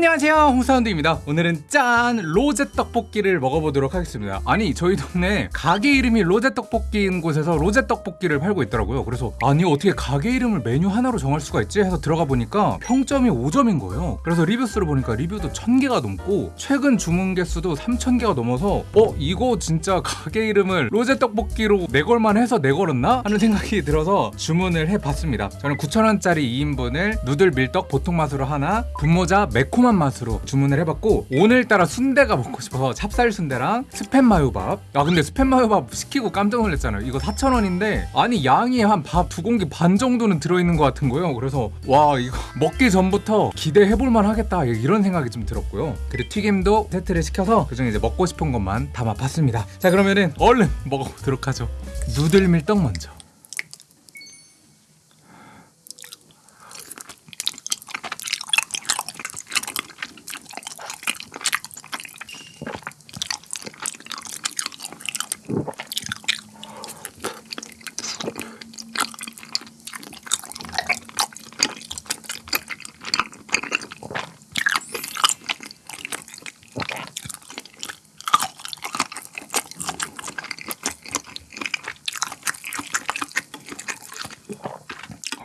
안녕하세요. 홍사운드입니다. 오늘은 짠 로제 떡볶이를 먹어보도록 하겠습니다. 아니 저희 동네 가게 이름이 로제 떡볶이인 곳에서 로제 떡볶이를 팔고 있더라고요. 그래서 아니 어떻게 가게 이름을 메뉴 하나로 정할 수가 있지? 해서 들어가 보니까 평점이 5점인 거예요. 그래서 리뷰수를 보니까 리뷰도 1000개가 넘고 최근 주문 개수도 3000개가 넘어서 어 이거 진짜 가게 이름을 로제 떡볶이로 내걸만 해서 내걸었나? 하는 생각이 들어서 주문을 해봤습니다. 저는 9,000원짜리 2인분을 noodle 밀떡 보통 맛으로 하나 분모자 매콤한 맛으로 주문을 해봤고 오늘따라 순대가 먹고 싶어서 찹쌀 순대랑 스팸 마요밥. 야 근데 스팸 마요밥 시키고 깜짝 놀랐잖아요. 이거 4,000원인데 아니 양이 한 밥 두 공기 반 정도는 들어있는 것 같은 거예요. 그래서 와 이거 먹기 전부터 기대해볼만 하겠다. 이런 생각이 좀 들었고요. 그리고 튀김도 세트를 시켜서 그중에 이제 먹고 싶은 것만 담아봤습니다. 자 그러면은 얼른 먹어보도록 하죠. 누들 밀떡 먼저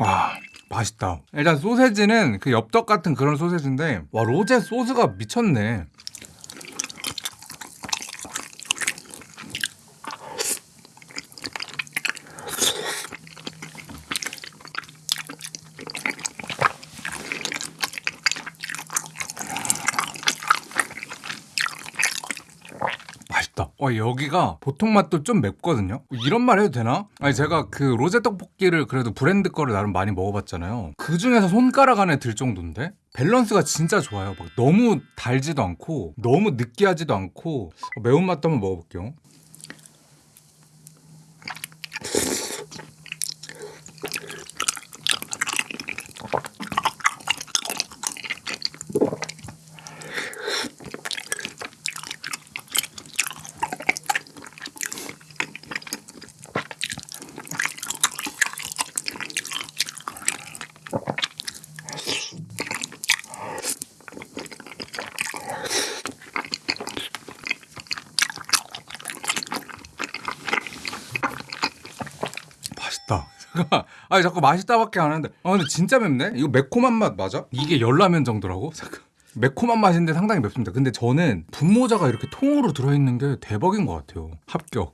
와 맛있다. 일단 소세지는 그 엽떡 같은 그런 소세지인데 와 로제 소스가 미쳤네 맛있다. 어, 여기가 보통 맛도 좀 맵거든요. 이런 말 해도 되나? 아니 제가 그 로제 떡볶이를 그래도 브랜드 거를 나름 많이 먹어봤잖아요. 그 중에서 손가락 안에 들 정도인데 밸런스가 진짜 좋아요. 막 너무 달지도 않고 너무 느끼하지도 않고 매운맛도 한번 먹어볼게요. 맛있다. 잠깐만. 아니 자꾸 맛있다밖에 안 하는데. 아 근데 진짜 맵네. 이거 매콤한 맛 맞아? 이게 열라면 정도라고? 잠깐. 매콤한 맛인데 상당히 맵습니다. 근데 저는 분모자가 이렇게 통으로 들어있는 게 대박인 것 같아요. 합격.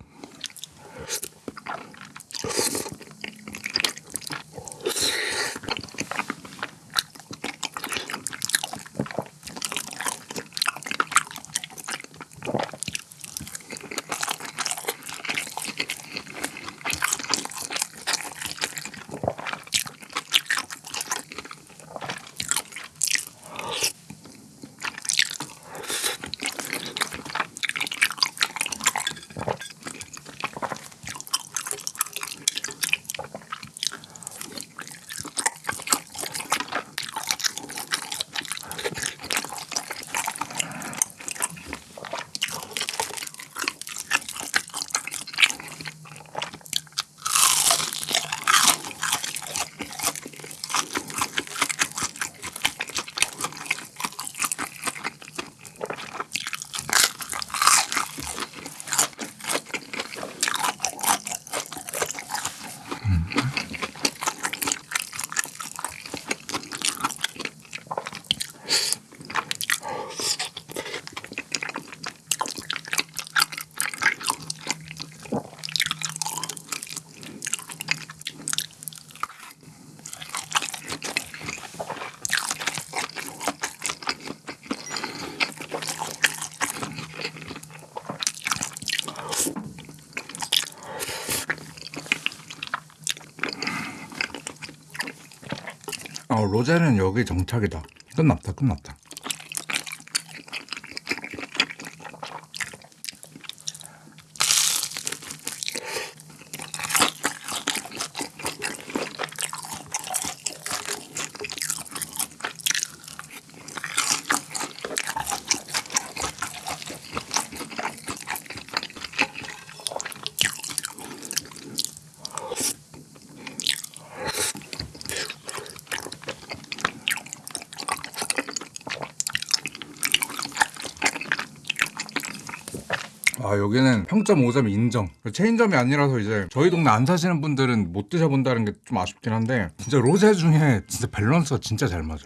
어, 로제는 여기 정착이다. 끝났다, 끝났다. 아 여기는 평점 5점 인정. 체인점이 아니라서 이제 저희 동네 안 사시는 분들은 못 드셔본다는 게 좀 아쉽긴 한데 진짜 로제 중에 진짜 밸런스가 진짜 잘 맞아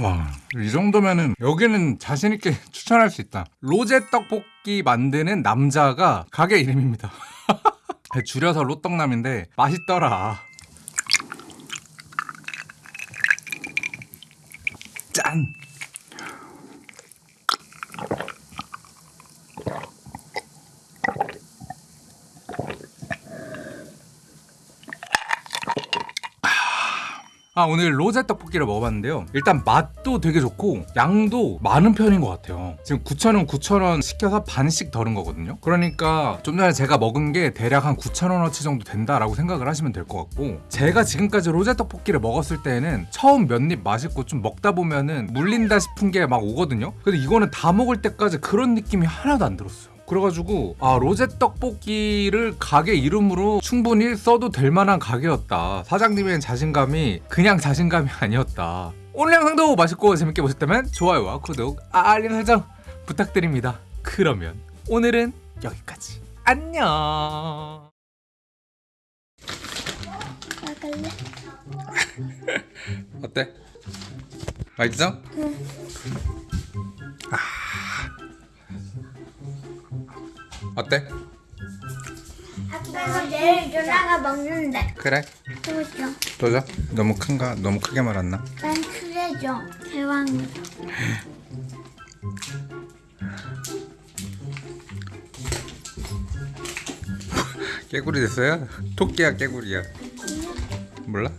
와, 이 정도면은 여기는 자신있게 추천할 수 있다. 로제 떡볶이 만드는 남자가 가게 이름입니다. 줄여서 로떡남인데 맛있더라. 짠! 아 오늘 로제 떡볶이를 먹어봤는데요. 일단 맛도 되게 좋고 양도 많은 편인 것 같아요. 지금 9,000원 9,000원 시켜서 반씩 덜은 거거든요. 그러니까 좀 전에 제가 먹은 게 대략 한 9,000원어치 정도 된다라고 생각을 하시면 될 것 같고 제가 지금까지 로제 떡볶이를 먹었을 때는 처음 몇 입 맛있고 좀 먹다 보면은 물린다 싶은 게 막 오거든요. 근데 이거는 다 먹을 때까지 그런 느낌이 하나도 안 들었어요 그래가지고 아 로제 떡볶이를 가게 이름으로 충분히 써도 될 만한 가게였다 사장님의 자신감이 그냥 자신감이 아니었다 오늘 영상도 맛있고 재밌게 보셨다면 좋아요와 구독 알림 설정 부탁드립니다 그러면 오늘은 여기까지 안녕? 어때? 맛있어? 아. 어때? 아빠가 내일 누나가 먹는데 그래 그거죠 도저? 너무 큰가? 너무 크게 말았나? 난 그래죠 대왕으로 깨구리 됐어요? 토끼야 깨구리야 몰라?